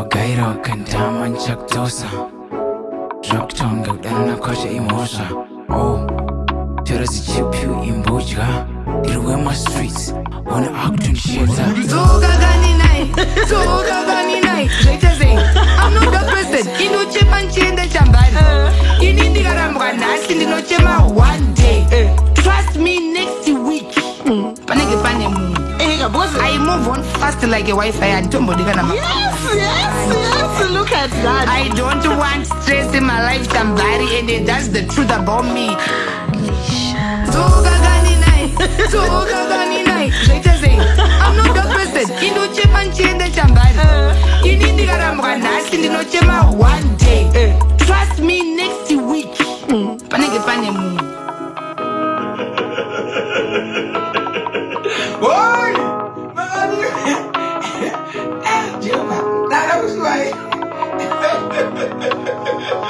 ogayra kandaman chaktosa joktonga udanana kwasha imosha o oh, torazichipyu imbudya dirwe mastreets ona acton sheta ndinochema one day eh. trust me next week mm phone fast like a wifi antombodikanamai don't want stress in my life tambari and that's the truth about me indochema nchienda chambari eh. ini ndikaramuka nhasi ndinochema one day eh. trust me next week mm. panenge pane munhu Thank you.